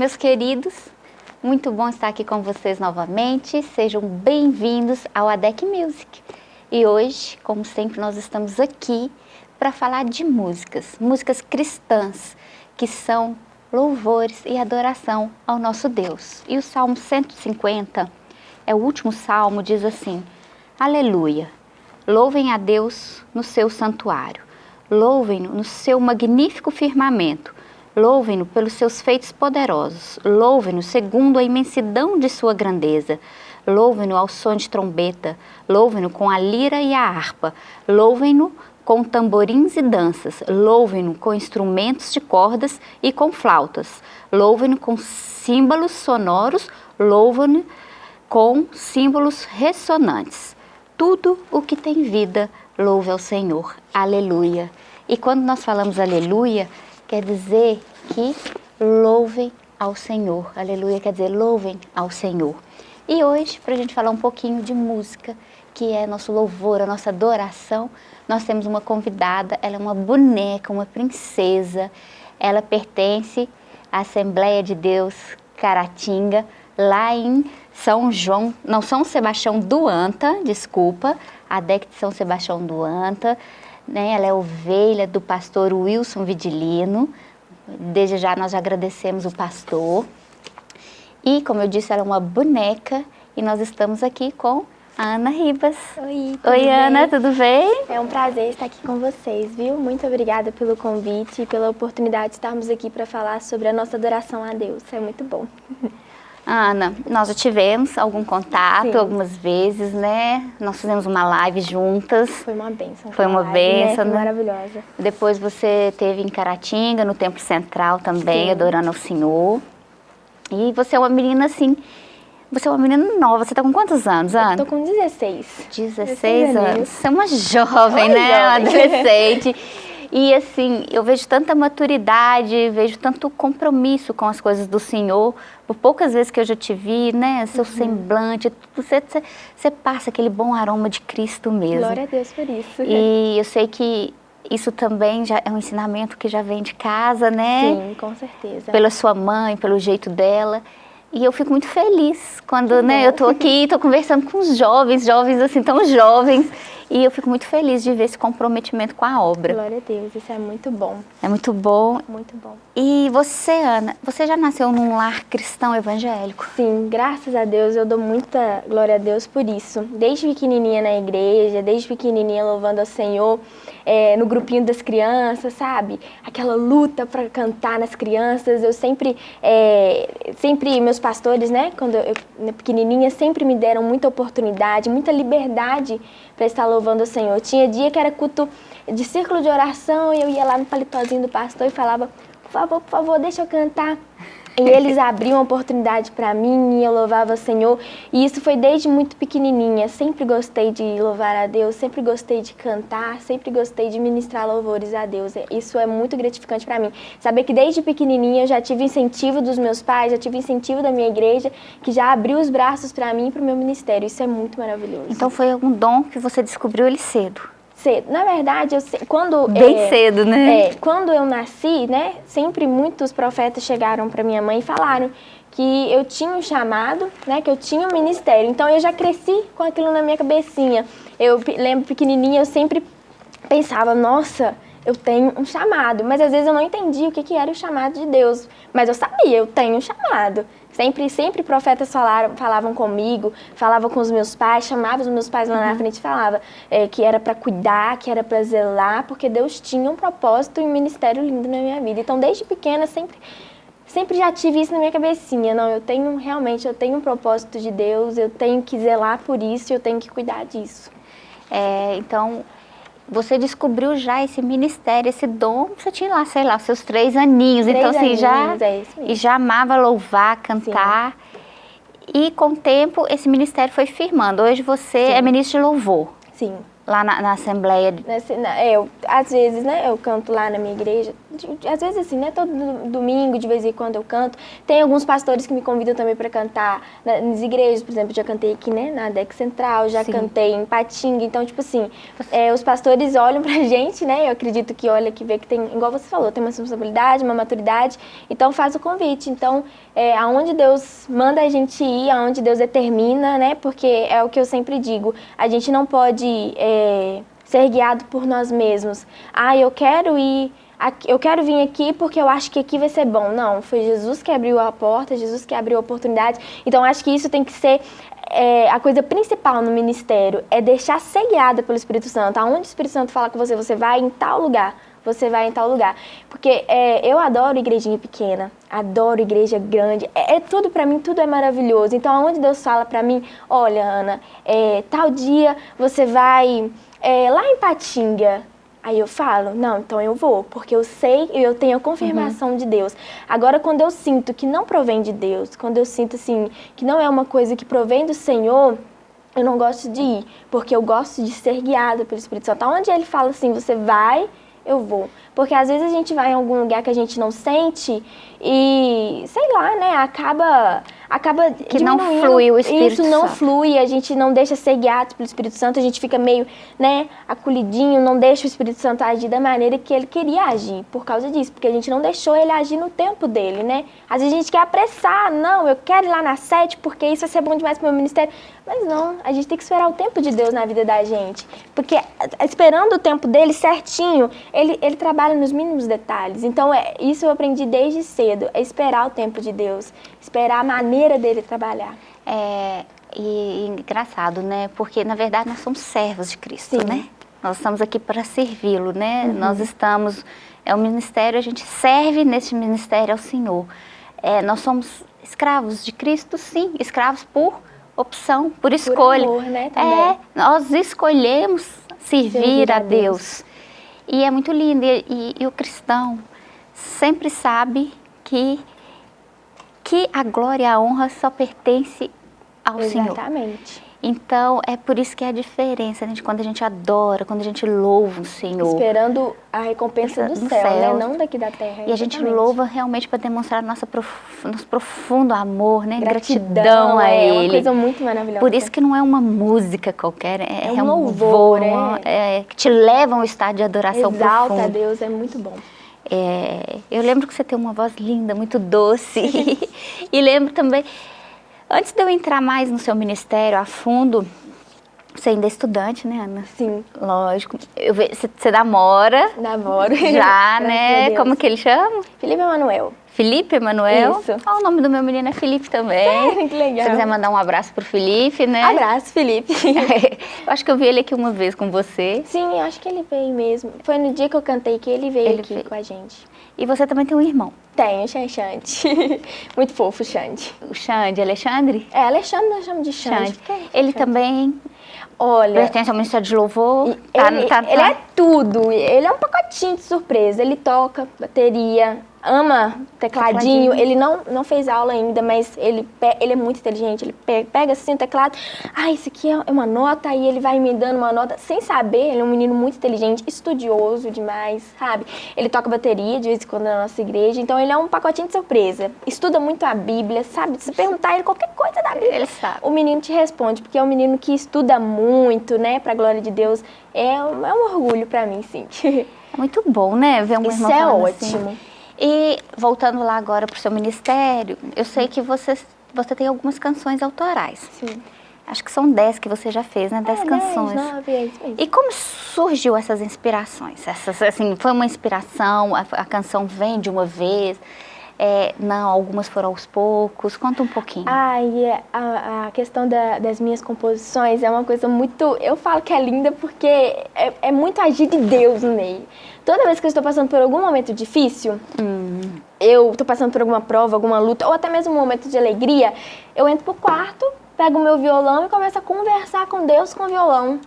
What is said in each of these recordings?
Meus queridos. Muito bom estar aqui com vocês novamente. Sejam bem-vindos ao ADEC Music. E hoje, como sempre, nós estamos aqui para falar de músicas, músicas cristãs, que são louvores e adoração ao nosso Deus. E o Salmo 150 é o último salmo, diz assim: Aleluia! Louvem a Deus no seu santuário, louvem-no no seu magnífico firmamento, louvem-no pelos seus feitos poderosos, louvem-no segundo a imensidão de sua grandeza, louvem-no ao som de trombeta, louvem-no com a lira e a harpa, louvem-no com tamborins e danças, louvem-no com instrumentos de cordas e com flautas, louvem-no com símbolos sonoros, louvem-no com símbolos ressonantes. Tudo o que tem vida, louve ao Senhor. Aleluia. E quando nós falamos aleluia, quer dizer que louvem ao Senhor. Aleluia quer dizer louvem ao Senhor. E hoje, para a gente falar um pouquinho de música, que é nosso louvor, a nossa adoração, nós temos uma convidada, ela é uma boneca, uma princesa, ela pertence à Assembleia de Deus Caratinga, lá em São João, não, São Sebastião do Anta, desculpa, a DEC de São Sebastião do Anta, né, ela é ovelha do pastor Wilson Vidilino, desde já nós agradecemos o pastor, e como eu disse, ela é uma boneca, e nós estamos aqui com Ana Ribas. Oi, Oi, bem? Ana, tudo bem? É um prazer estar aqui com vocês, viu? Muito obrigada pelo convite e pela oportunidade de estarmos aqui para falar sobre a nossa adoração a Deus. É muito bom. Ana, nós já tivemos algum contato Sim. algumas vezes, né? Nós fizemos uma live juntas. Foi uma benção. Foi uma benção, né? Foi maravilhosa. Depois você teve em Caratinga, no Templo Central também, Sim. adorando ao Senhor. E você é uma menina, assim, você é uma menina nova, você tá com quantos anos, Ana? Eu tô com 16. 16 anos. Você é uma jovem, Oi, né? Uma adolescente. E assim, eu vejo tanta maturidade, vejo tanto compromisso com as coisas do Senhor. Por poucas vezes que eu já te vi, né? Seu uhum. semblante, você, você, você, passa aquele bom aroma de Cristo mesmo. Glória a Deus por isso. E eu sei que isso também já é um ensinamento que já vem de casa, né? Sim, com certeza. Pela sua mãe, pelo jeito dela. E eu fico muito feliz quando né, eu estou aqui, estou conversando com os jovens, jovens assim, tão jovens, e eu fico muito feliz de ver esse comprometimento com a obra. Glória a Deus, isso é muito bom. É muito bom. Muito bom. E você, Ana, você já nasceu num lar cristão evangélico? Sim, graças a Deus, eu dou muita glória a Deus por isso. Desde pequenininha na igreja, desde pequenininha louvando ao Senhor, é, no grupinho das crianças, sabe? Aquela luta para cantar nas crianças, eu sempre, é, sempre, meus pastores, né, quando eu, eu pequenininha, sempre me deram muita oportunidade, muita liberdade para estar louvando o Senhor. Tinha dia que era culto de círculo de oração e eu ia lá no paletózinho do pastor e falava, por favor, por favor, deixa eu cantar. E eles abriam oportunidade para mim e eu louvava o Senhor. E isso foi desde muito pequenininha. Sempre gostei de louvar a Deus, sempre gostei de cantar, sempre gostei de ministrar louvores a Deus. Isso é muito gratificante para mim. Saber que desde pequenininha eu já tive incentivo dos meus pais, já tive incentivo da minha igreja, que já abriu os braços para mim e para o meu ministério. Isso é muito maravilhoso. Então foi um dom que você descobriu ele cedo cedo. Na verdade, eu, quando... Bem é, cedo, né? É, quando eu nasci, né, sempre muitos profetas chegaram para minha mãe e falaram que eu tinha um chamado, né, que eu tinha um ministério. Então, eu já cresci com aquilo na minha cabecinha. Eu lembro pequenininha, eu sempre pensava, nossa, eu tenho um chamado. Mas às vezes eu não entendia o que, que era o chamado de Deus. Mas eu sabia, eu tenho um chamado. Sempre, sempre profetas falaram, falavam comigo, falavam com os meus pais, chamavam os meus pais lá uhum. na frente e falava é, que era para cuidar, que era para zelar, porque Deus tinha um propósito e um ministério lindo na minha vida. Então, desde pequena, sempre sempre já tive isso na minha cabecinha, não, eu tenho realmente, eu tenho um propósito de Deus, eu tenho que zelar por isso, eu tenho que cuidar disso. É, então, você descobriu já esse ministério, esse dom, você tinha lá, sei lá, seus três aninhos, três então assim, aninhos, já, é e já amava louvar, cantar, Sim. e com o tempo esse ministério foi firmando, hoje você Sim. é ministro de louvor. Sim. Lá na, na Assembleia? Nesse, na, é, eu, às vezes, né, eu canto lá na minha igreja. Às vezes, assim, né, todo domingo, de vez em quando eu canto. Tem alguns pastores que me convidam também para cantar nas igrejas, por exemplo, já cantei aqui, né, na DEC Central, já Sim. cantei em Patinga. Então, tipo assim, é, os pastores olham pra gente, né, eu acredito que olha, que vê que tem, igual você falou, tem uma responsabilidade, uma maturidade, então faz o convite. Então, é, aonde Deus manda a gente ir, aonde Deus determina, né, porque é o que eu sempre digo, a gente não pode... É, ser guiado por nós mesmos. Ah, eu quero ir, eu quero vir aqui porque eu acho que aqui vai ser bom. Não, foi Jesus que abriu a porta, Jesus que abriu a oportunidade. Então, acho que isso tem que ser é, a coisa principal no ministério, é deixar ser guiada pelo Espírito Santo. Aonde o Espírito Santo fala com você, você vai em tal lugar você vai em tal lugar. Porque é, eu adoro igrejinha pequena, adoro igreja grande, é, é tudo para mim, tudo é maravilhoso. Então, aonde Deus fala para mim, olha, Ana, é, tal dia você vai é, lá em Patinga, Aí eu falo, não, então eu vou, porque eu sei e eu tenho a confirmação uhum. de Deus. Agora, quando eu sinto que não provém de Deus, quando eu sinto assim, que não é uma coisa que provém do Senhor, eu não gosto de ir, porque eu gosto de ser guiada pelo Espírito Santo. Onde ele fala assim, você vai eu vou. Porque às vezes a gente vai em algum lugar que a gente não sente e, sei lá, né, acaba acaba que não flui o Espírito Isso não Santo. flui, a gente não deixa ser guiado pelo Espírito Santo, a gente fica meio, né, acolhidinho, não deixa o Espírito Santo agir da maneira que ele queria agir, por causa disso, porque a gente não deixou ele agir no tempo dele, né? Às vezes a gente quer apressar, não, eu quero ir lá na sete porque isso vai ser bom demais para o meu ministério. Mas não, a gente tem que esperar o tempo de Deus na vida da gente, porque esperando o tempo dele certinho, ele, ele trabalha nos mínimos detalhes. Então, é, isso eu aprendi desde cedo, é esperar o tempo de Deus, esperar a maneira dele trabalhar. É, e, e engraçado, né? Porque, na verdade, nós somos servos de Cristo, Sim. né? Nós estamos aqui para servi-lo, né? Uhum. Nós estamos... É o ministério, a gente serve nesse ministério ao Senhor. É, nós somos escravos de Cristo, sim. Escravos por opção, por escolha. Por amor, né, é, nós escolhemos servir, servir a, a Deus. Deus. E é muito lindo. E, e, e o cristão sempre sabe que que a glória e a honra só pertence ao Exatamente. Senhor. Exatamente. Então, é por isso que é a diferença né, quando a gente adora, quando a gente louva o Senhor. Esperando a recompensa do, céu, céu, né? Não daqui da terra. E a gente louva realmente para demonstrar nossa prof... nosso profundo amor, né? Gratidão, Gratidão a é, Ele. É uma coisa muito maravilhosa. Por isso que não é uma música qualquer, é, é um, é um louvor, louvor é. é. que te leva a um estado de adoração Exalta profundo. a Deus, é muito bom. É, eu lembro que você tem uma voz linda, muito doce. e lembro também, antes de eu entrar mais no seu ministério a fundo, você ainda é estudante, né, Ana? Sim. Lógico. Eu, você, você namora. Namoro. Já, né? Como que ele chama? Felipe Emanuel. Felipe Emanuel? Isso. Ah, o nome do meu menino é Felipe também. Sério? Que legal. Se você quiser mandar um abraço pro Felipe, né? Abraço, Felipe. eu acho que eu vi ele aqui uma vez com você. Sim, eu acho que ele veio mesmo. Foi no dia que eu cantei que ele veio ele aqui veio. com a gente. E você também tem um irmão? Tenho, o Xande. Muito fofo, Xande. O Xande, Alexandre? É, Alexandre nós chamamos de Xande. Xande. Ele também Olha, pertence ao Ministério de Louvor. Tá, ele, tá, tá. ele é tudo. Ele é um pacotinho de surpresa. Ele toca bateria, ama tecladinho. tecladinho. Ele não, não fez aula ainda, mas ele, ele é muito inteligente. Ele pega assim o teclado, ah, isso aqui é uma nota, aí ele vai me dando uma nota sem saber. Ele é um menino muito inteligente, estudioso demais, sabe? Ele toca bateria de vez em quando na nossa igreja, então ele é um pacotinho de surpresa. Estuda muito a Bíblia, sabe? Se perguntar ele qualquer coisa da Bíblia, ele sabe. o menino te responde, porque é um menino que estuda muito, né, pra glória de Deus. É, um, é um orgulho pra mim, sim. É muito bom, né, ver um Isso irmão é assim. ótimo. Assim. E voltando lá agora para o seu ministério, eu sei que você, você tem algumas canções autorais. Sim. Acho que são dez que você já fez, né? Dez é, canções. Dez, nove, é isso mesmo. E como surgiu essas inspirações? Essas, assim, foi uma inspiração? A, a canção vem de uma vez? É, não, algumas foram aos poucos. Conta um pouquinho. Ah, e é, a, a questão da, das minhas composições é uma coisa muito... Eu falo que é linda porque é, é muito agir de Deus no meio. Toda vez que eu estou passando por algum momento difícil, hum. eu estou passando por alguma prova, alguma luta, ou até mesmo um momento de alegria, eu entro pro quarto, pego o meu violão e começo a conversar com Deus com o violão.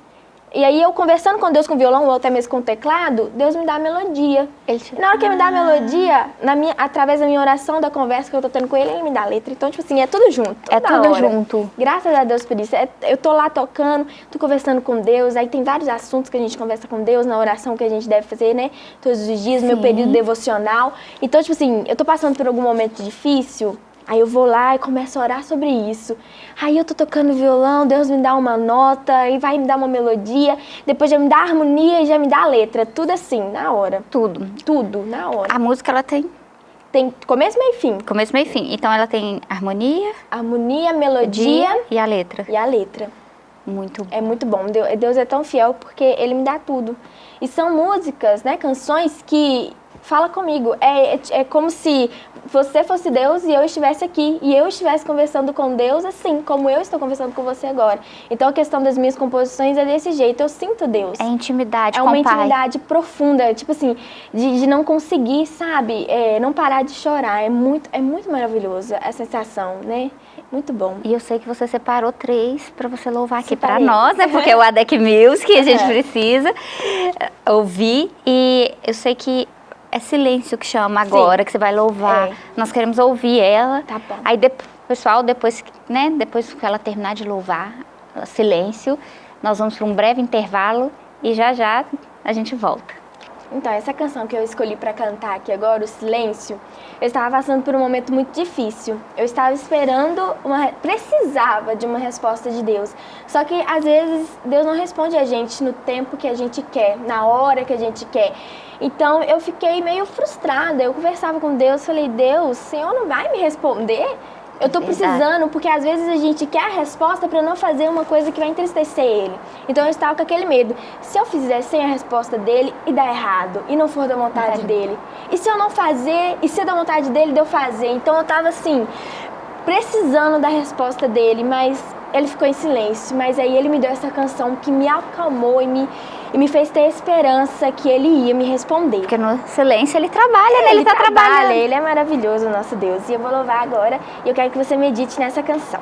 E aí eu conversando com Deus com violão ou até mesmo com teclado, Deus me dá a melodia. Te... Na hora que ele me dá a melodia, na minha, através da minha oração, da conversa que eu tô tendo com ele, ele me dá a letra. Então, tipo assim, é tudo junto. É tudo hora. junto. Graças a Deus por isso. É, eu tô lá tocando, tô conversando com Deus, aí tem vários assuntos que a gente conversa com Deus na oração que a gente deve fazer, né? Todos os dias, Sim. meu período devocional. Então, tipo assim, eu tô passando por algum momento difícil, Aí eu vou lá e começo a orar sobre isso. Aí eu tô tocando violão, Deus me dá uma nota, e vai me dar uma melodia, depois já me dá a harmonia e já me dá a letra. Tudo assim, na hora. Tudo. Tudo, na hora. A música, ela tem? Tem começo, meio e fim. Começo, meio e fim. Então ela tem harmonia... Harmonia, melodia... E a letra. E a letra. Muito É muito bom. Deus é tão fiel porque Ele me dá tudo. E são músicas, né, canções que fala comigo. É, é, é, como se você fosse Deus e eu estivesse aqui. E eu estivesse conversando com Deus assim, como eu estou conversando com você agora. Então a questão das minhas composições é desse jeito. Eu sinto Deus. É intimidade É uma intimidade profunda. Tipo assim, de, de não conseguir, sabe? É, não parar de chorar. É muito, é muito maravilhoso a sensação, né? Muito bom. E eu sei que você separou três para você louvar aqui para nós, né? Porque é o ADEC Music, a gente precisa ouvir. E eu sei que é silêncio que chama agora, Sim. que você vai louvar. É. Nós queremos ouvir ela. Tá bom. Aí, de, pessoal, depois, né, depois que ela terminar de louvar, silêncio, nós vamos para um breve intervalo e já já a gente volta. Então, essa canção que eu escolhi para cantar aqui agora, o Silêncio, eu estava passando por um momento muito difícil. Eu estava esperando, uma, precisava de uma resposta de Deus. Só que, às vezes, Deus não responde a gente no tempo que a gente quer, na hora que a gente quer. Então, eu fiquei meio frustrada. Eu conversava com Deus, falei, Deus, o Senhor não vai me responder? Eu tô precisando, porque às vezes a gente quer a resposta para não fazer uma coisa que vai entristecer ele. Então eu estava com aquele medo. Se eu fizer sem a resposta dele e dar errado, e não for da vontade dele? E se eu não fazer, e se é da vontade dele de eu fazer? Então eu tava assim, precisando da resposta dele, mas ele ficou em silêncio. Mas aí ele me deu essa canção que me acalmou e me e me fez ter esperança que ele ia me responder. Porque no silêncio ele trabalha, né? Ele, ele tá trabalha, trabalhando. Ele é maravilhoso, nosso Deus. E eu vou louvar agora e eu quero que você medite nessa canção.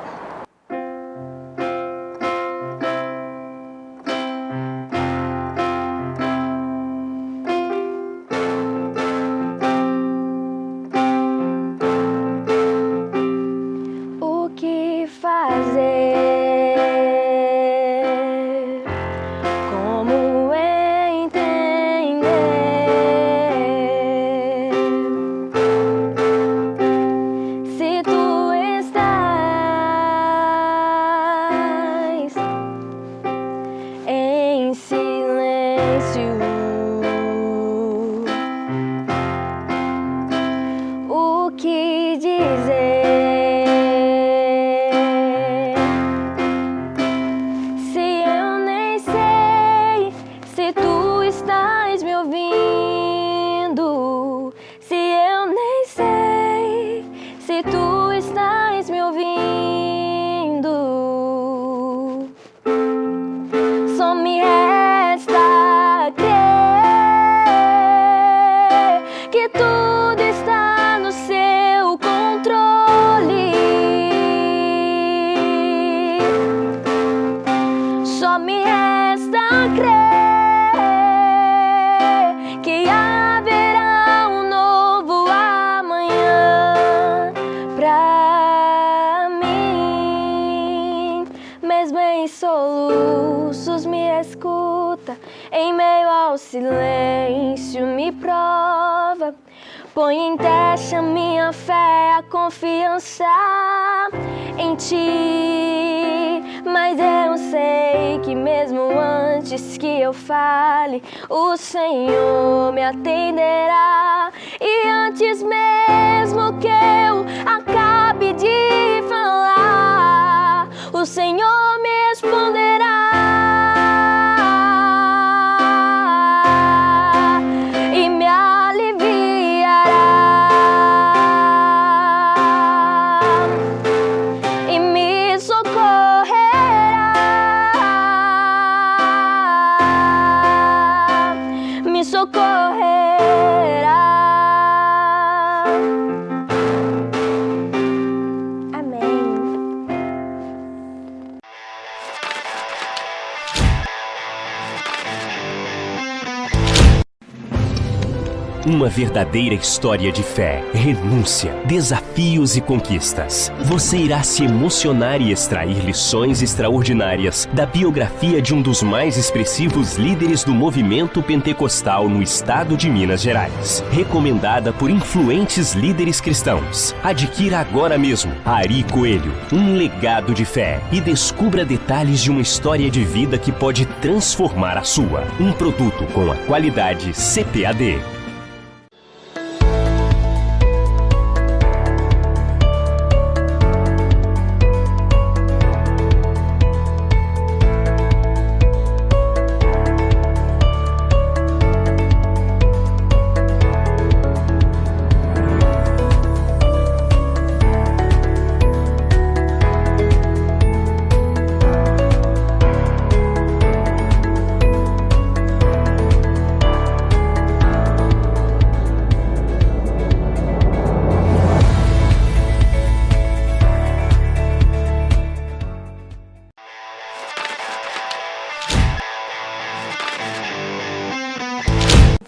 Uma verdadeira história de fé, renúncia, desafios e conquistas. Você irá se emocionar e extrair lições extraordinárias da biografia de um dos mais expressivos líderes do movimento pentecostal no estado de Minas Gerais. Recomendada por influentes líderes cristãos. Adquira agora mesmo Ari Coelho, um legado de fé e descubra detalhes de uma história de vida que pode transformar a sua. Um produto com a qualidade CPAD.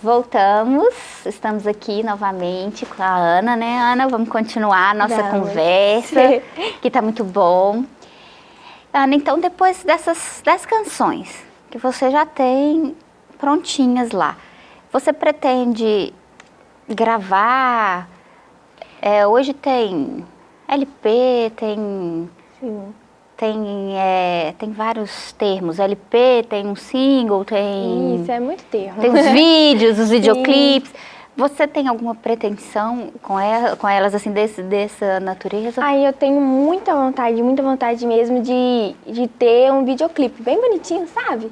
Voltamos, estamos aqui novamente com a Ana, né Ana? Vamos continuar a nossa Vamos. conversa, que está muito bom. Ana, então depois dessas 10 canções que você já tem prontinhas lá, você pretende gravar? É, hoje tem LP, tem... Sim tem, é, tem vários termos, LP, tem um single, tem... Isso, é muito termo. Tem os vídeos, os videoclipes. Você tem alguma pretensão com, ela, com elas, assim, desse, dessa natureza? Aí eu tenho muita vontade, muita vontade mesmo de, de ter um videoclipe bem bonitinho, sabe?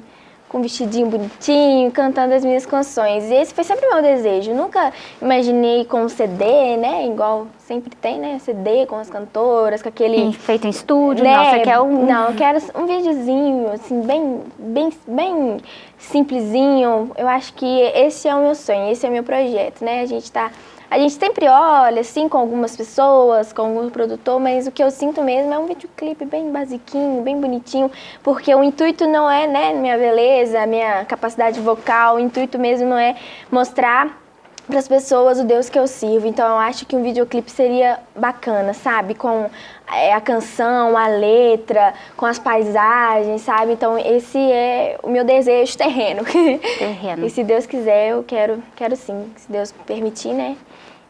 Com um vestidinho bonitinho, cantando as minhas canções. E esse foi sempre o meu desejo. Nunca imaginei com um CD, né? Igual sempre tem, né? CD com as cantoras, com aquele... feito em estúdio, né? nossa, quer um... Não, eu quero um videozinho, assim, bem, bem, bem simplesinho. Eu acho que esse é o meu sonho, esse é o meu projeto, né? A gente tá a gente sempre olha, assim, com algumas pessoas, com algum produtor, mas o que eu sinto mesmo é um videoclipe bem basiquinho, bem bonitinho, porque o intuito não é, né, minha beleza, minha capacidade vocal, o intuito mesmo não é mostrar para as pessoas o Deus que eu sirvo. Então eu acho que um videoclipe seria bacana, sabe? Com é, a canção, a letra, com as paisagens, sabe? Então esse é o meu desejo terreno. Terreno. e se Deus quiser, eu quero, quero sim. Se Deus permitir, né?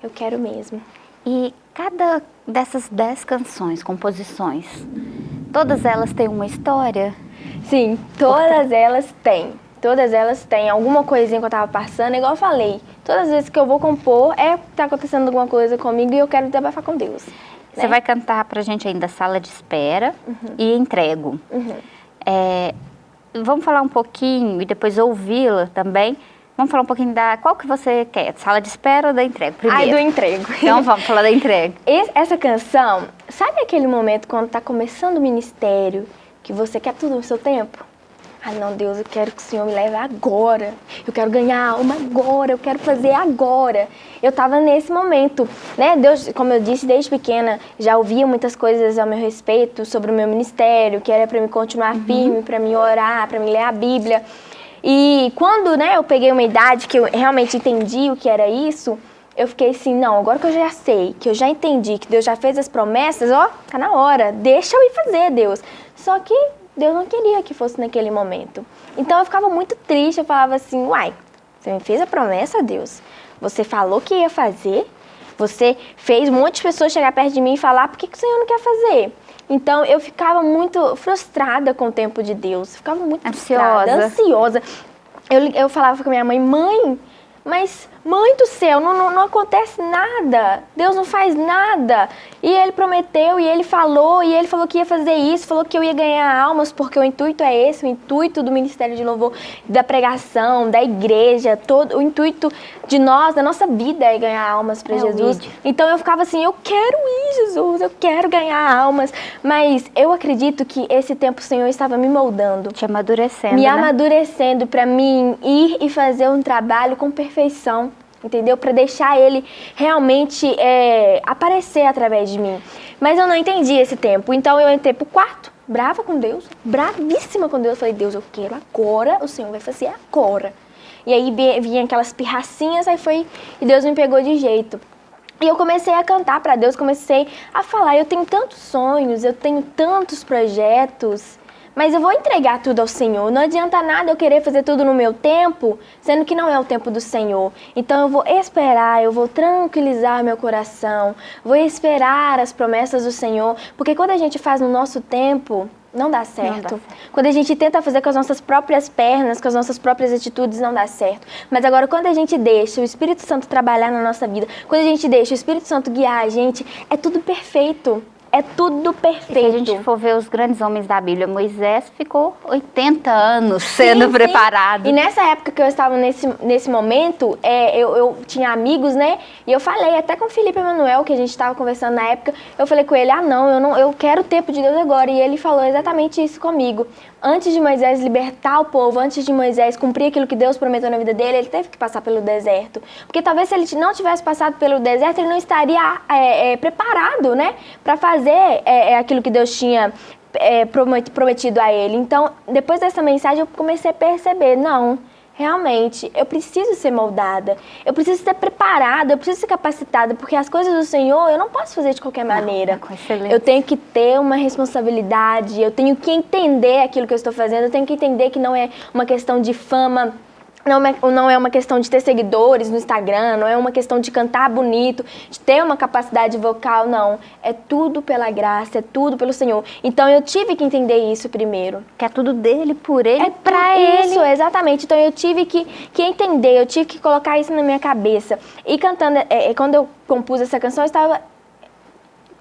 Eu quero mesmo. E cada dessas dez canções, composições, todas elas têm uma história? Sim, todas elas têm. Todas elas têm alguma coisinha que eu tava passando, igual eu falei. Todas as vezes que eu vou compor, é tá acontecendo alguma coisa comigo e eu quero desabafar com Deus. Você né? vai cantar pra gente ainda Sala de Espera uhum. e Entrego. Uhum. É, vamos falar um pouquinho e depois ouvi-la também Vamos falar um pouquinho da... Qual que você quer? Sala de espera ou da entrega? Primeiro. Ai, do entrego. Então vamos falar da entrega. Essa canção, sabe aquele momento quando tá começando o ministério, que você quer tudo no seu tempo? Ah, não, Deus, eu quero que o Senhor me leve agora. Eu quero ganhar alma agora, eu quero fazer agora. Eu estava nesse momento, né? Deus, como eu disse, desde pequena, já ouvia muitas coisas ao meu respeito sobre o meu ministério, que era para me continuar uhum. firme, para me orar, para me ler a Bíblia. E quando né, eu peguei uma idade que eu realmente entendi o que era isso, eu fiquei assim, não, agora que eu já sei, que eu já entendi, que Deus já fez as promessas, ó, tá na hora, deixa eu ir fazer, Deus. Só que Deus não queria que fosse naquele momento. Então eu ficava muito triste, eu falava assim, uai, você me fez a promessa, Deus? Você falou que ia fazer, você fez um monte de pessoas chegar perto de mim e falar, por que, que o Senhor não quer fazer? Então eu ficava muito frustrada com o tempo de Deus, ficava muito ansiosa. ansiosa. Eu, eu falava com a minha mãe, mãe, mas mãe do céu, não, não, não, acontece nada, Deus não faz nada. E ele prometeu, e ele falou, e ele falou que ia fazer isso, falou que eu ia ganhar almas, porque o intuito é esse, o intuito do Ministério de Louvor, da pregação, da igreja, todo o intuito de nós, da nossa vida é ganhar almas para é Jesus. Então eu ficava assim, eu quero ir, Jesus, eu quero ganhar almas. Mas eu acredito que esse tempo o Senhor estava me moldando. Te amadurecendo, Me né? amadurecendo para mim ir e fazer um trabalho com perfeição entendeu? Para deixar ele realmente é, aparecer através de mim. Mas eu não entendi esse tempo, então eu entrei pro quarto, brava com Deus, bravíssima com Deus. Falei, Deus, eu quero agora, o Senhor vai fazer agora. E aí vinha aquelas pirracinhas, aí foi e Deus me pegou de jeito. E eu comecei a cantar para Deus, comecei a falar, eu tenho tantos sonhos, eu tenho tantos projetos, mas eu vou entregar tudo ao Senhor. Não adianta nada eu querer fazer tudo no meu tempo, sendo que não é o tempo do Senhor. Então eu vou esperar, eu vou tranquilizar meu coração, vou esperar as promessas do Senhor, porque quando a gente faz no nosso tempo, não dá, certo. não dá certo. Quando a gente tenta fazer com as nossas próprias pernas, com as nossas próprias atitudes, não dá certo. Mas agora, quando a gente deixa o Espírito Santo trabalhar na nossa vida, quando a gente deixa o Espírito Santo guiar a gente, é tudo perfeito é tudo perfeito. Se a gente for ver os grandes homens da Bíblia, Moisés ficou 80 anos sendo sim, preparado. Sim. E nessa época que eu estava nesse, nesse momento, é, eu, eu tinha amigos, né? E eu falei até com o Felipe Emanuel, que a gente estava conversando na época, eu falei com ele, ah não, eu não, eu quero o tempo de Deus agora. E ele falou exatamente isso comigo antes de Moisés libertar o povo, antes de Moisés cumprir aquilo que Deus prometeu na vida dele, ele teve que passar pelo deserto. Porque talvez se ele não tivesse passado pelo deserto, ele não estaria é, é, preparado, né, para fazer é, é, aquilo que Deus tinha é, prometido a ele. Então, depois dessa mensagem, eu comecei a perceber, não, realmente, eu preciso ser moldada, eu preciso ser preparada, eu preciso ser capacitada, porque as coisas do Senhor eu não posso fazer de qualquer maneira. Não, eu tenho que ter uma responsabilidade, eu tenho que entender aquilo que eu estou fazendo, eu tenho que entender que não é uma questão de fama não é, não é uma questão de ter seguidores no Instagram, não é uma questão de cantar bonito, de ter uma capacidade vocal, não. É tudo pela graça, é tudo pelo Senhor. Então eu tive que entender isso primeiro. Que é tudo dele, por ele, é pra ele. Isso, exatamente. Então eu tive que, que entender, eu tive que colocar isso na minha cabeça. E cantando, é, é quando eu compus essa canção, eu estava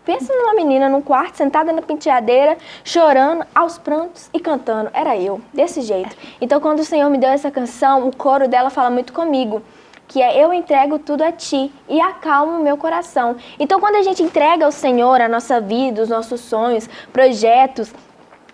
Pensa numa menina num quarto, sentada na penteadeira, chorando, aos prantos e cantando. Era eu, desse jeito. Então, quando o Senhor me deu essa canção, o coro dela fala muito comigo que é eu entrego tudo a ti e acalmo o meu coração. Então, quando a gente entrega ao Senhor a nossa vida, os nossos sonhos, projetos,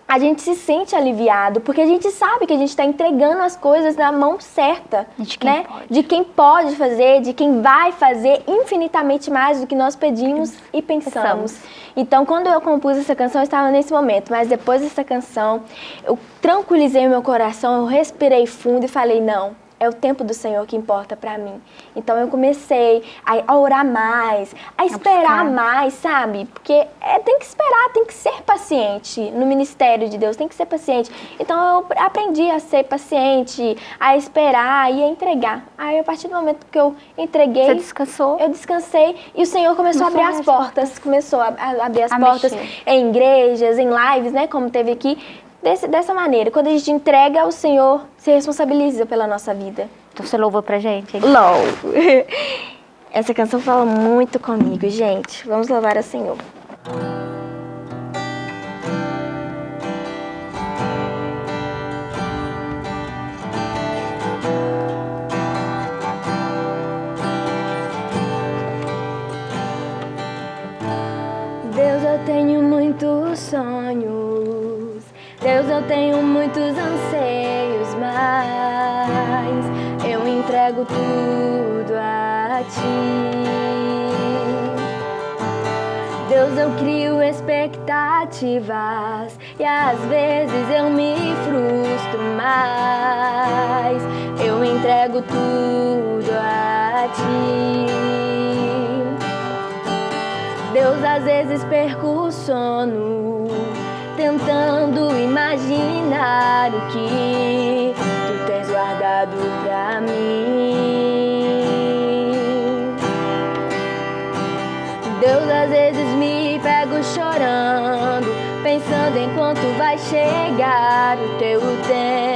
a gente se sente aliviado, porque a gente sabe que a gente está entregando as coisas na mão certa, de quem, né? pode. de quem pode fazer, de quem vai fazer infinitamente mais do que nós pedimos e pensamos. pensamos. Então, quando eu compus essa canção, eu estava nesse momento, mas depois dessa canção, eu tranquilizei o meu coração, eu respirei fundo e falei, não, é o tempo do Senhor que importa para mim. Então eu comecei a orar mais, a esperar mais, sabe? Porque é, tem que esperar, tem que ser paciente no ministério de Deus, tem que ser paciente. Então eu aprendi a ser paciente, a esperar e a entregar. Aí a partir do momento que eu entreguei, Você descansou? Eu descansei e o Senhor começou a abrir as portas, começou a, a abrir as a portas mexer. em igrejas, em lives, né, como teve aqui desse, dessa maneira. Quando a gente entrega, o Senhor se responsabiliza pela nossa vida. Então você louvou pra gente? Hein? Louvo! Essa canção fala muito comigo, gente. Vamos louvar ao Senhor. Deus, eu tenho muitos sonhos eu tenho muitos anseios, mas eu entrego tudo a Ti. Deus, eu crio expectativas e às vezes eu me frustro, mas eu entrego tudo a Ti. Deus, às vezes perco o sono pensando em quanto vai chegar o teu tempo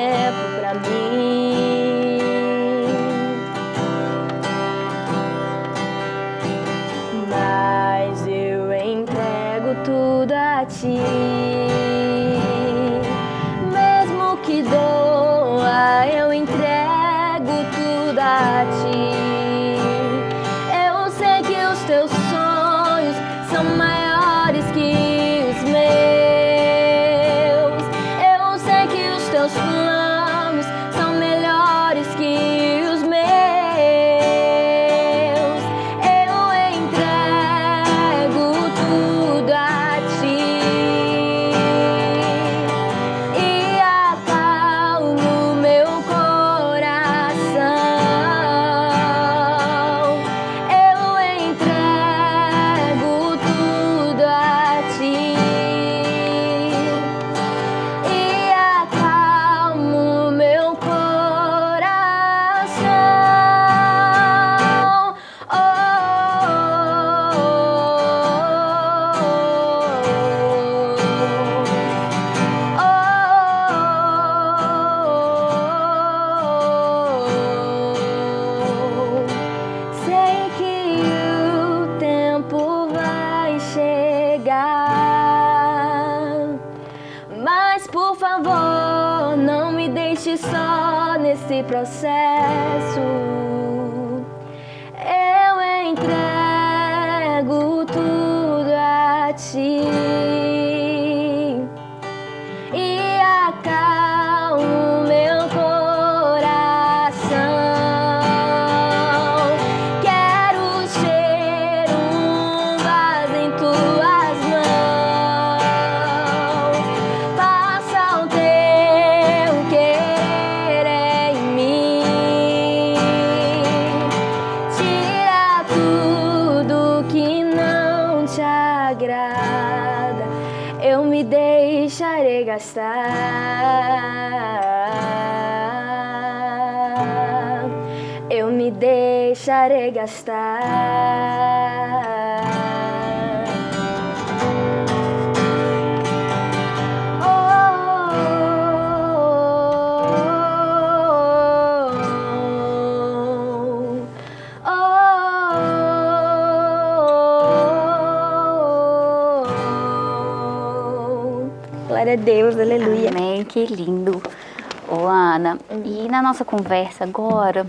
gastar, eu me deixarei gastar. Deus, aleluia. Amém, que lindo. Ô, Ana, e na nossa conversa agora,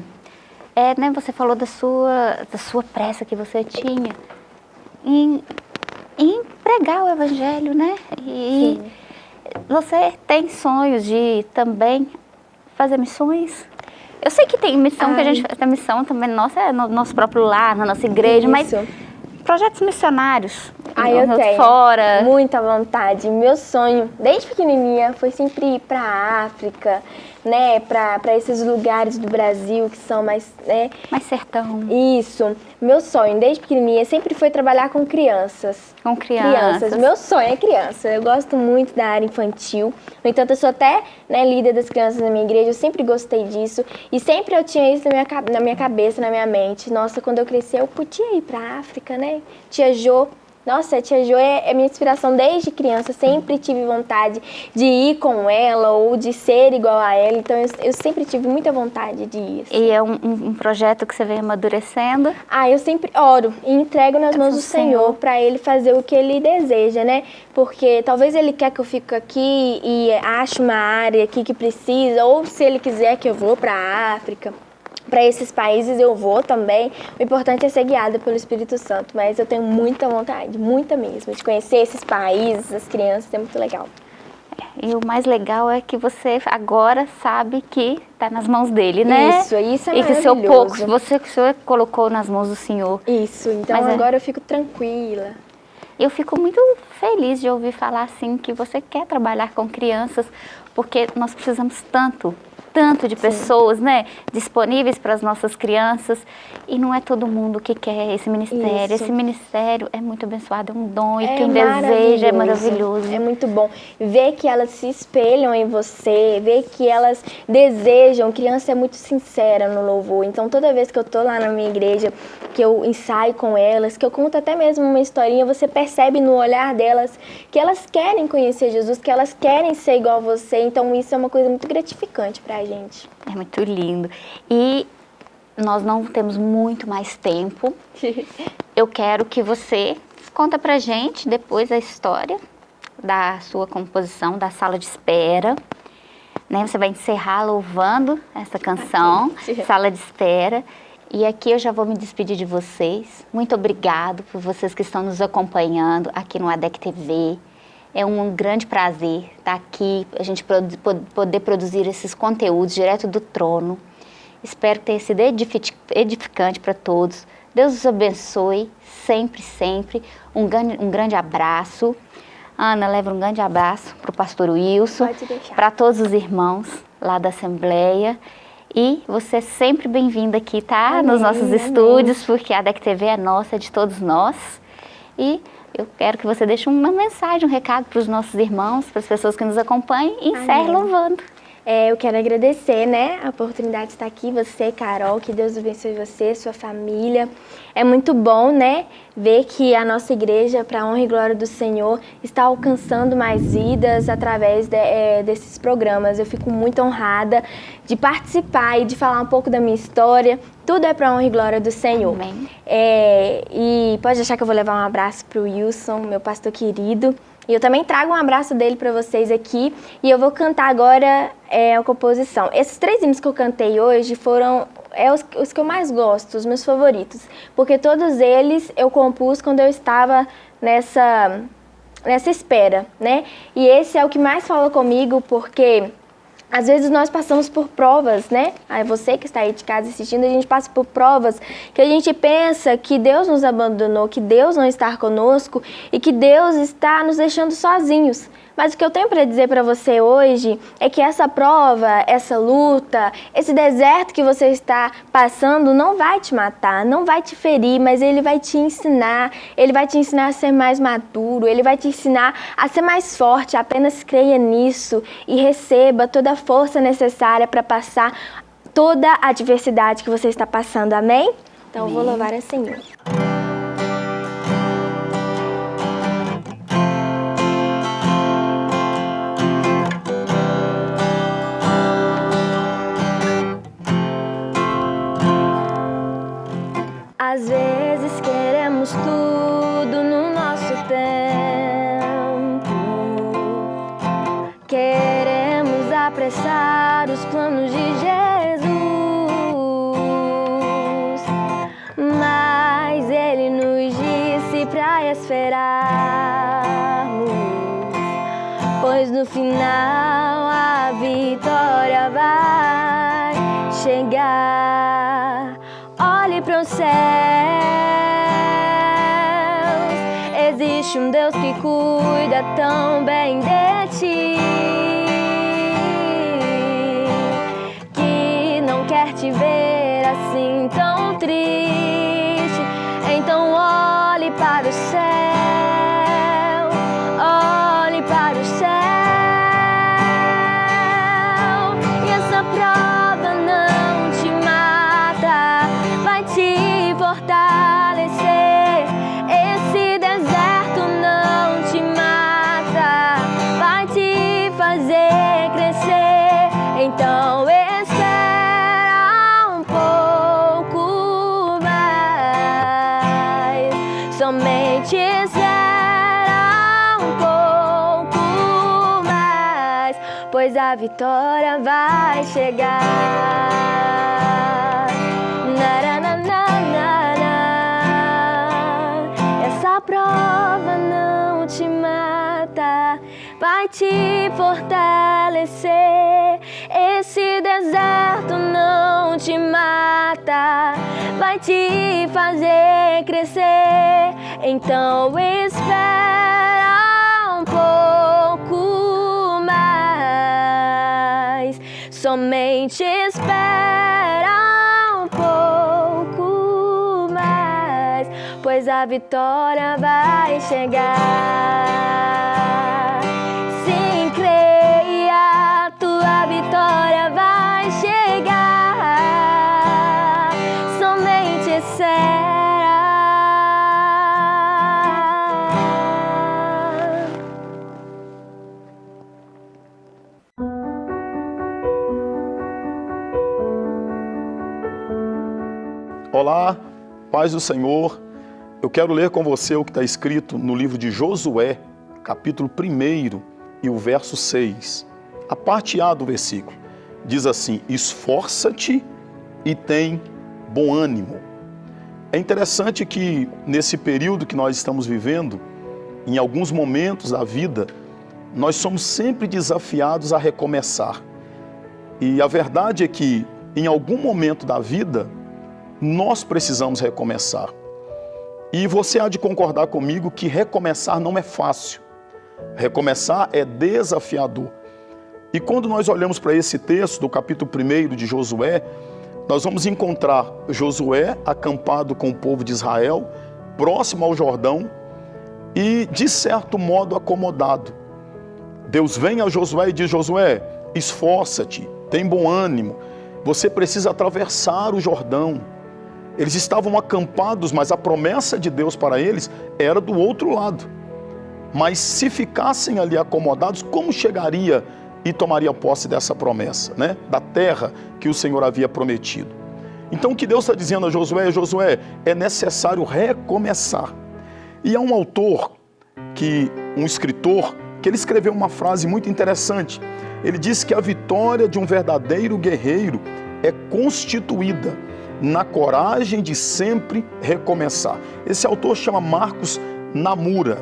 é, né, você falou da sua, da sua pressa que você tinha em, em pregar o evangelho, né? E Sim. você tem sonhos de também fazer missões? Eu sei que tem missão Ai. que a gente faz, a missão também nossa é no nosso próprio lar, na nossa igreja, Isso. mas projetos missionários. Ah, eu tenho. Fora. Muita vontade. Meu sonho, desde pequenininha, foi sempre ir para a África, né, para esses lugares do Brasil que são mais, né? Mais sertão. Isso. Meu sonho, desde pequenininha, sempre foi trabalhar com crianças. Com crianças. crianças. Meu sonho é criança. Eu gosto muito da área infantil. No entanto, eu sou até né, líder das crianças na minha igreja. Eu sempre gostei disso. E sempre eu tinha isso na minha, na minha cabeça, na minha mente. Nossa, quando eu crescer, eu podia ir para a África, né? Tia Jo nossa, a tia Jo é, é minha inspiração desde criança. Sempre tive vontade de ir com ela ou de ser igual a ela. Então eu, eu sempre tive muita vontade de ir. Assim. E é um, um, projeto que você vem amadurecendo? Ah, eu sempre oro e entrego nas mãos do Senhor para Ele fazer o que Ele deseja, né? Porque talvez Ele quer que eu fique aqui e ache uma área aqui que precisa, ou se Ele quiser que eu vou para a África para esses países eu vou também. O importante é ser guiada pelo Espírito Santo, mas eu tenho muita vontade, muita mesmo, de conhecer esses países, as crianças, é muito legal. E o mais legal é que você agora sabe que está nas mãos dele, né? Isso, isso é E que o seu pouco, você que o senhor colocou nas mãos do Senhor. Isso, então Mas é agora é... eu fico tranquila. Eu fico muito feliz de ouvir falar assim que você quer trabalhar com crianças, porque nós precisamos tanto tanto de pessoas, Sim. né, disponíveis para as nossas crianças e não é todo mundo que quer esse ministério. Isso. Esse ministério é muito abençoado, é um dom e é quem deseja é maravilhoso. É muito bom ver que elas se espelham em você, ver que elas desejam. Criança é muito sincera no louvor. Então toda vez que eu tô lá na minha igreja, que eu ensaio com elas, que eu conto até mesmo uma historinha, você percebe no olhar delas que elas querem conhecer Jesus, que elas querem ser igual a você. Então isso é uma coisa muito gratificante para gente. É muito lindo. E nós não temos muito mais tempo. Eu quero que você conta pra gente depois a história da sua composição, da sala de espera. Né? Você vai encerrar louvando essa canção, Sala de Espera. E aqui eu já vou me despedir de vocês. Muito obrigado por vocês que estão nos acompanhando aqui no ADEC TV. É um grande prazer estar aqui, a gente poder produzir esses conteúdos direto do trono. Espero que tenha sido edificante para todos. Deus os abençoe sempre, sempre. Um grande, um grande abraço. Ana, leva um grande abraço para o pastor Wilson, para todos os irmãos lá da Assembleia. E você é sempre bem-vinda aqui, tá? Amém, Nos nossos amém. estúdios, porque a DEC TV é nossa, é de todos nós. E eu quero que você deixe uma mensagem, um recado para os nossos irmãos, para as pessoas que nos acompanhem e encerre louvando. É, eu quero agradecer, né, a oportunidade de estar aqui, você, Carol, que Deus abençoe você, sua família. É muito bom, né, ver que a nossa igreja, para a honra e glória do Senhor, está alcançando mais vidas através de, é, desses programas. Eu fico muito honrada de participar e de falar um pouco da minha história. Tudo é para a honra e glória do Senhor. Amém. É, e pode achar que eu vou levar um abraço para o Wilson, meu pastor querido E eu também trago um abraço dele para vocês aqui e eu vou cantar agora é, a composição. Esses três hinos que eu cantei hoje foram é os, os que eu mais gosto, os meus favoritos, porque todos eles eu compus quando eu estava nessa nessa espera, né? E esse é o que mais fala comigo, porque às vezes nós passamos por provas, né? Aí você que está aí de casa assistindo, a gente passa por provas que a gente pensa que Deus nos abandonou, que Deus não está conosco e que Deus está nos deixando sozinhos. Mas o que eu tenho para dizer para você hoje é que essa prova, essa luta, esse deserto que você está passando não vai te matar, não vai te ferir, mas ele vai te ensinar, ele vai te ensinar a ser mais maduro, ele vai te ensinar a ser mais forte. Apenas creia nisso e receba toda a força necessária para passar toda a adversidade que você está passando. Amém? Então Amém. eu vou louvar a Senhor. No final a vitória vai chegar olhe para os céus. Existe um Deus que cuida tão bem fortalecer. Esse deserto não te mata, vai te fazer crescer. Então espera um pouco mais, somente espera um pouco mais, pois a vitória vai chegar. Vai te fortalecer. Esse deserto não te mata, vai te fazer crescer. Então espera um pouco mais, somente espera um pouco mais, pois a vitória vai chegar. Vitória vai chegar. Somente espera. Olá, paz do Senhor. Eu quero ler com você o que está escrito no livro de Josué, capítulo 1 e o verso 6. A parte A do versículo diz assim: Esforça-te e tem bom ânimo. É interessante que nesse período que nós estamos vivendo, em alguns momentos da vida, nós somos sempre desafiados a recomeçar. E a verdade é que em algum momento da vida, nós precisamos recomeçar. E você há de concordar comigo que recomeçar não é fácil. Recomeçar é desafiador. E quando nós olhamos para esse texto do capítulo 1 de Josué, nós vamos encontrar Josué acampado com o povo de Israel, próximo ao Jordão e, de certo modo, acomodado. Deus vem a Josué e diz: Josué, esforça-te, tem bom ânimo, você precisa atravessar o Jordão. Eles estavam acampados, mas a promessa de Deus para eles era do outro lado. Mas se ficassem ali acomodados, como chegaria e tomaria posse dessa promessa, né? Da terra que o Senhor havia prometido. Então o que Deus está dizendo a Josué, Josué, é necessário recomeçar. E há um autor que um escritor, que ele escreveu uma frase muito interessante. Ele disse que a vitória de um verdadeiro guerreiro é constituída na coragem de sempre recomeçar. Esse autor chama Marcos Namura.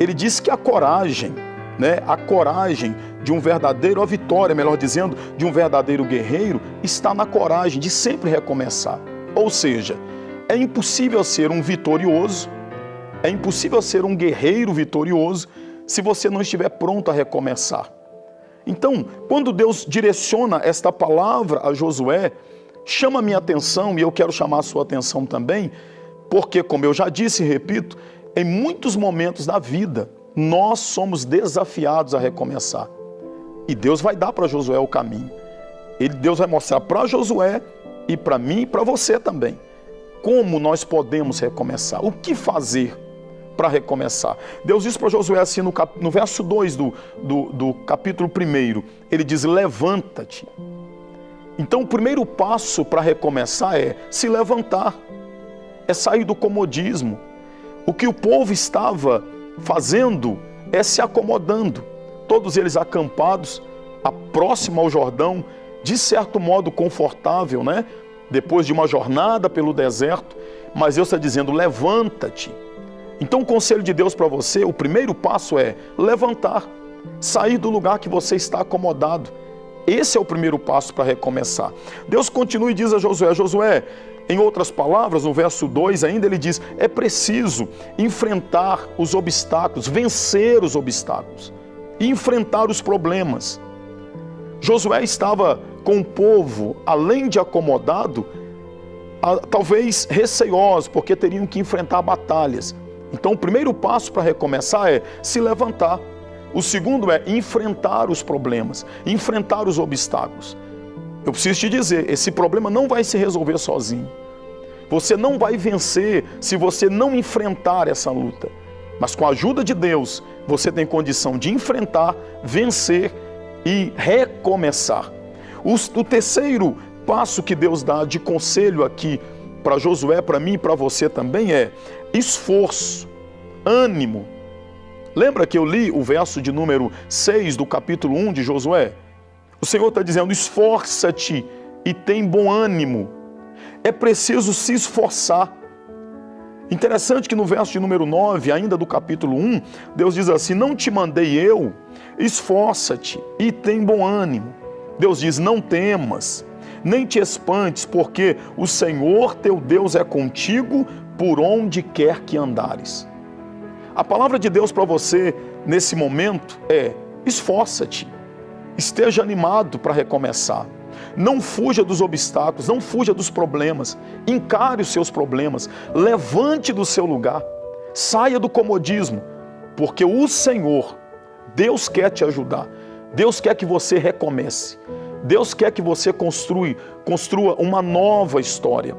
Ele diz que a coragem, né, a coragem de um verdadeiro, a vitória, melhor dizendo, de um verdadeiro guerreiro está na coragem de sempre recomeçar. Ou seja, é impossível ser um vitorioso, é impossível ser um guerreiro vitorioso se você não estiver pronto a recomeçar. Então, quando Deus direciona esta palavra a Josué, chama minha atenção e eu quero chamar a sua atenção também, porque, como eu já disse e repito, em muitos momentos da vida nós somos desafiados a recomeçar. E Deus vai dar para Josué o caminho. Ele, Deus vai mostrar para Josué e para mim e para você também como nós podemos recomeçar, o que fazer para recomeçar. Deus diz para Josué assim no, cap, no verso 2 do, do, do capítulo 1, ele diz: Levanta-te. Então, o primeiro passo para recomeçar é se levantar, é sair do comodismo. O que o povo estava fazendo é se acomodando, todos eles acampados, a próximo ao Jordão, de certo modo confortável, né? Depois de uma jornada pelo deserto, mas Deus está dizendo: levanta-te. Então, o conselho de Deus para você, o primeiro passo é levantar, sair do lugar que você está acomodado. Esse é o primeiro passo para recomeçar. Deus continua e diz a Josué: Josué, em outras palavras, no verso 2 ainda, ele diz: é preciso enfrentar os obstáculos, vencer os obstáculos, enfrentar os problemas. Josué estava com o povo, além de acomodado, talvez receioso, porque teriam que enfrentar batalhas. Então, o primeiro passo para recomeçar é se levantar. O segundo é enfrentar os problemas, enfrentar os obstáculos. Eu preciso te dizer, esse problema não vai se resolver sozinho. Você não vai vencer se você não enfrentar essa luta. Mas com a ajuda de Deus, você tem condição de enfrentar, vencer e recomeçar. O, terceiro passo que Deus dá de conselho aqui para Josué, para mim e para você também é esforço, ânimo. Lembra que eu li o verso de número 6 do capítulo 1 de Josué? O Senhor está dizendo: esforça-te e tem bom ânimo. É preciso se esforçar. Interessante que no verso de número 9, ainda do capítulo 1, Deus diz assim: Não te mandei eu, esforça-te e tem bom ânimo. Deus diz: Não temas, nem te espantes, porque o Senhor teu Deus é contigo por onde quer que andares. A palavra de Deus para você nesse momento é: esforça-te, esteja animado para recomeçar. Não fuja dos obstáculos, não fuja dos problemas. Encare os seus problemas, levante do seu lugar, saia do comodismo, porque o Senhor, Deus quer te ajudar. Deus quer que você recomece. Deus quer que você construa, construa uma nova história.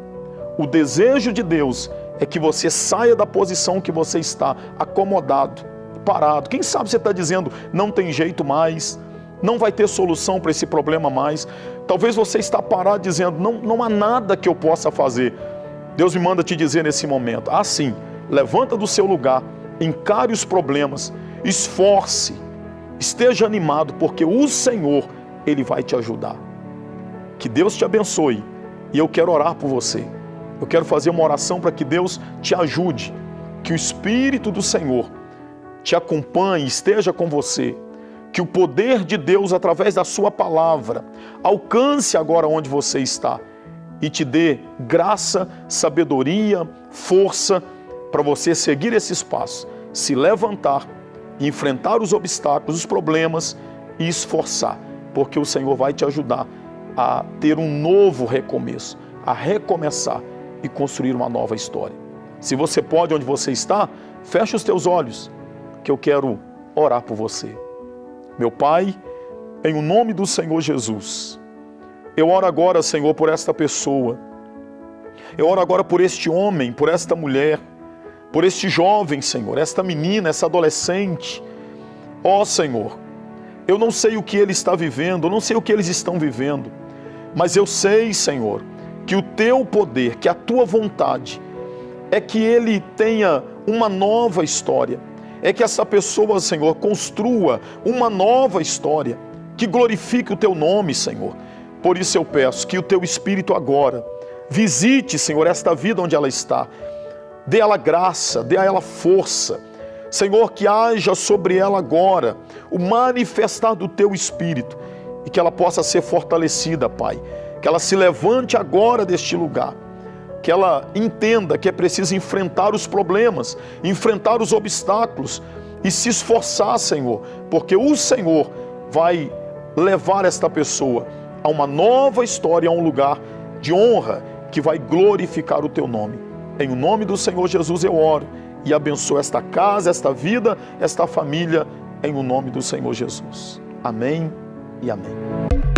O desejo de Deus é que você saia da posição que você está, acomodado, parado. Quem sabe você está dizendo, não tem jeito mais, não vai ter solução para esse problema mais. Talvez você está parado dizendo, não, não há nada que eu possa fazer. Deus me manda te dizer nesse momento, assim, levanta do seu lugar, encare os problemas, esforce, esteja animado, porque o Senhor, Ele vai te ajudar. Que Deus te abençoe e eu quero orar por você. Eu quero fazer uma oração para que Deus te ajude, que o Espírito do Senhor te acompanhe, esteja com você, que o poder de Deus, através da Sua palavra, alcance agora onde você está e te dê graça, sabedoria, força para você seguir esse espaço, se levantar, enfrentar os obstáculos, os problemas e esforçar, porque o Senhor vai te ajudar a ter um novo recomeço, a recomeçar e construir uma nova história. Se você pode, onde você está, feche os teus olhos, que eu quero orar por você. Meu Pai, em o nome do Senhor Jesus, eu oro agora, Senhor, por esta pessoa. Eu oro agora por este homem, por esta mulher, por este jovem, Senhor, esta menina, essa adolescente. Ó oh, Senhor, eu não sei o que ele está vivendo, eu não sei o que eles estão vivendo, mas eu sei, Senhor, que o teu poder, que a tua vontade é que ele tenha uma nova história, é que essa pessoa, Senhor, construa uma nova história que glorifique o teu nome, Senhor. Por isso eu peço que o teu Espírito agora visite, Senhor, esta vida onde ela está. Dê a ela graça, dê a ela força. Senhor, que haja sobre ela agora o manifestar do teu Espírito e que ela possa ser fortalecida, Pai. Que ela se levante agora deste lugar. Que ela entenda que é preciso enfrentar os problemas, enfrentar os obstáculos e se esforçar, Senhor, porque o Senhor vai levar esta pessoa a uma nova história, a um lugar de honra que vai glorificar o teu nome. Em o nome do Senhor Jesus eu oro e abençoo esta casa, esta vida, esta família, em o nome do Senhor Jesus. Amém e amém.